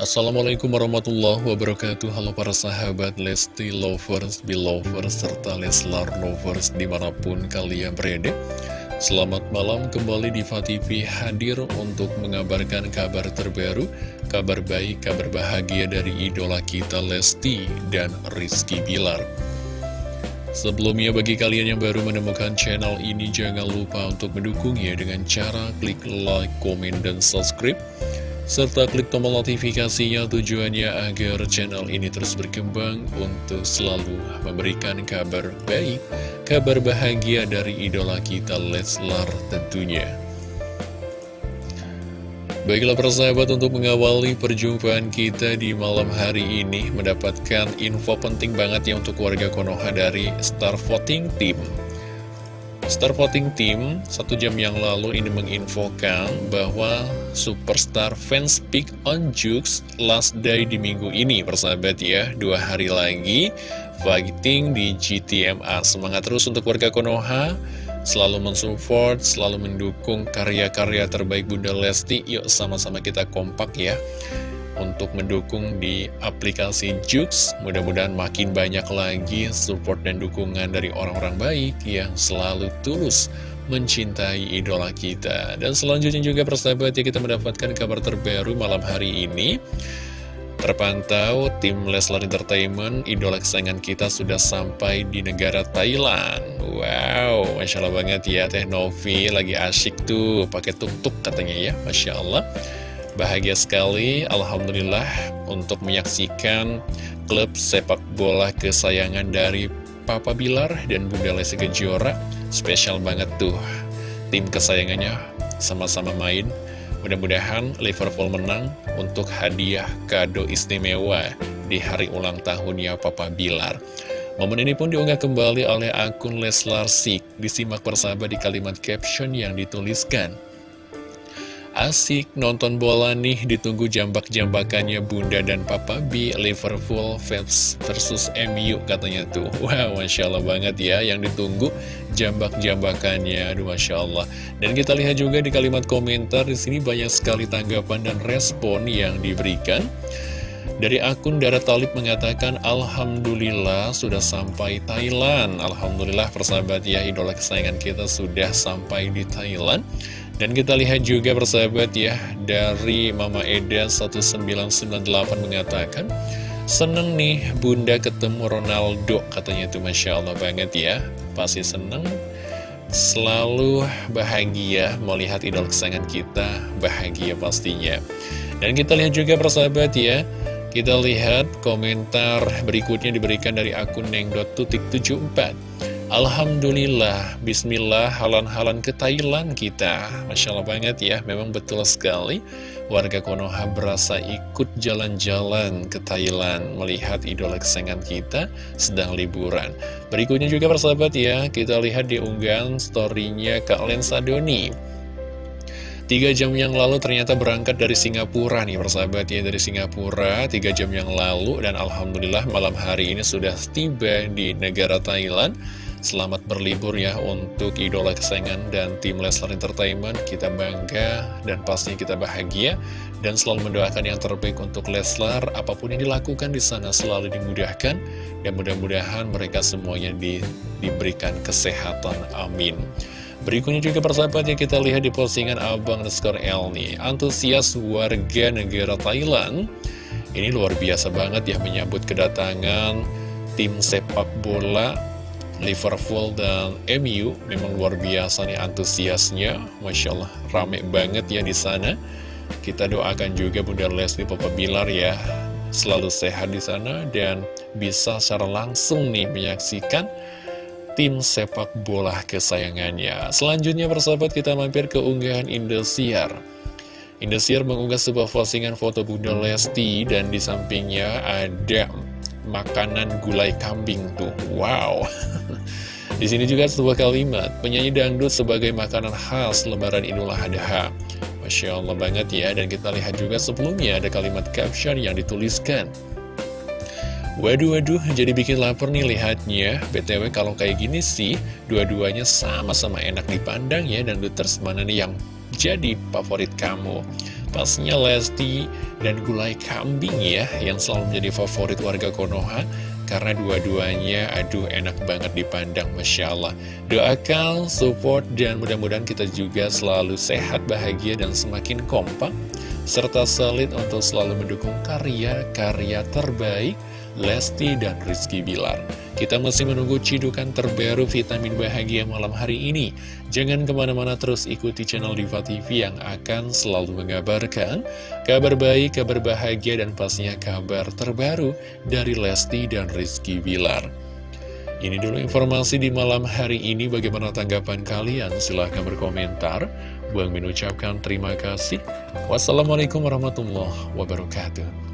Assalamualaikum warahmatullahi wabarakatuh. Halo para sahabat Lesti Lovers, Belovers, serta Leslar Lovers di mana pun kalian berada. Selamat malam kembali di TV hadir untuk mengabarkan kabar terbaru Kabar baik, kabar bahagia dari idola kita Lesti dan Rizky Bilar. Sebelumnya bagi kalian yang baru menemukan channel ini Jangan lupa untuk mendukungnya dengan cara klik like, komen, dan subscribe serta klik tombol notifikasinya tujuannya agar channel ini terus berkembang untuk selalu memberikan kabar baik, kabar bahagia dari idola kita Leslar tentunya. Baiklah persahabat untuk mengawali perjumpaan kita di malam hari ini mendapatkan info penting banget ya untuk warga Konoha dari Star Voting Team. Star Voting Team satu jam yang lalu ini menginfokan bahwa Superstar Fans Pick on Jukes last day di minggu ini persahabat ya. Dua hari lagi fighting di GTMA semangat terus untuk warga Konoha. Selalu mensupport selalu mendukung karya-karya terbaik Bunda Lesti. Yuk sama-sama kita kompak ya untuk mendukung di aplikasi Jux. Mudah-mudahan makin banyak lagi support dan dukungan dari orang-orang baik yang selalu tulus mencintai idola kita. Dan selanjutnya juga persahabat ya kita mendapatkan kabar terbaru malam hari ini. Terpantau tim Leslar Entertainment, idola kesayangan kita sudah sampai di negara Thailand. Wow, Masya Allah banget ya Teh Novi lagi asyik tuh pakai tuk-tuk katanya ya, Masya Allah. Bahagia sekali, Alhamdulillah, untuk menyaksikan klub sepak bola kesayangan dari Papa Bilar dan Bunda Lesti Kejora. Spesial banget tuh, tim kesayangannya sama-sama main. Mudah-mudahan Liverpool menang untuk hadiah kado istimewa di hari ulang tahunnya Papa Bilar. Momen ini pun diunggah kembali oleh akun Leslar Sik. Disimak persahabat di kalimat caption yang dituliskan. Asik nonton bola nih, ditunggu jambak-jambakannya Bunda dan Papa B, Liverpool versus MU katanya tuh. Wow, Masya Allah banget ya, yang ditunggu jambak-jambakannya, aduh Masya Allah. Dan kita lihat juga di kalimat komentar, di sini banyak sekali tanggapan dan respon yang diberikan. Dari akun Dara Talib mengatakan Alhamdulillah sudah sampai Thailand Alhamdulillah persahabat ya idola kesayangan kita sudah sampai di Thailand dan kita lihat juga persahabat ya, dari Mama Eda 1998 mengatakan, Seneng nih bunda ketemu Ronaldo, katanya itu Masya Allah banget ya. Pasti seneng, selalu bahagia melihat idol kesayangan kita, bahagia pastinya. Dan kita lihat juga persahabat ya, kita lihat komentar berikutnya diberikan dari akun neng.tutik74. Alhamdulillah, Bismillah, halan-halan ke Thailand kita. Masya Allah banget ya, memang betul sekali. Warga Konoha berasa ikut jalan-jalan ke Thailand Melihat idola kesayangan kita sedang liburan. Berikutnya juga persahabat ya, kita lihat di unggahan storynya Kak Lensa Doni. Tiga jam yang lalu ternyata berangkat dari Singapura nih persahabat ya Dari Singapura tiga jam yang lalu. Dan Alhamdulillah malam hari ini sudah tiba di negara Thailand Selamat berlibur ya untuk idola kesayangan dan tim Leslar Entertainment. Kita bangga dan pastinya kita bahagia dan selalu mendoakan yang terbaik untuk Leslar. Apa pun yang dilakukan di sana selalu dimudahkan dan mudah-mudahan mereka semuanya di, diberikan kesehatan. Amin. Berikutnya juga persahabat yang kita lihat di postingan Abang Neskor El nih. Antusias warga negara Thailand. Ini luar biasa banget ya menyambut kedatangan tim sepak bola Liverpool dan MU memang luar biasa nih antusiasnya Masya Allah rame banget ya di sana kita doakan juga Bunda Leslie Papa Bilar ya selalu sehat di sana dan bisa secara langsung nih menyaksikan tim sepak bola kesayangannya selanjutnya persahabat kita mampir ke unggahan Indosiar Indosiar mengunggah sebuah postingan foto Bunda Lesti dan di sampingnya ada makanan gulai kambing tuh. Wow. Di sini juga sebuah kalimat, penyanyi dangdut sebagai makanan khas lebaran Idul Adha. Masya Allah banget ya, dan kita lihat juga sebelumnya ada kalimat caption yang dituliskan. Waduh, waduh, jadi bikin lapar nih lihatnya. BTW kalau kayak gini sih, dua-duanya sama-sama enak dipandang ya, dan duters mana nih yang jadi favorit kamu. Pasnya Lesti dan gulai kambing ya Yang selalu menjadi favorit warga Konoha Karena dua-duanya aduh enak banget dipandang Masya Allah. Doakan, support, dan mudah-mudahan kita juga selalu sehat, bahagia, dan semakin kompak Serta solid untuk selalu mendukung karya-karya terbaik Lesti dan Rizky Bilar. Kita masih menunggu cidukan terbaru vitamin bahagia malam hari ini. Jangan ke mana-mana terus ikuti channel Diva TV yang akan selalu mengabarkan kabar baik, kabar bahagia, dan pastinya kabar terbaru dari Lesti dan Rizky Bilar. Ini dulu informasi di malam hari ini. Bagaimana tanggapan kalian? Silahkan berkomentar. Buang mengucapkan terima kasih. Wassalamualaikum warahmatullahi wabarakatuh.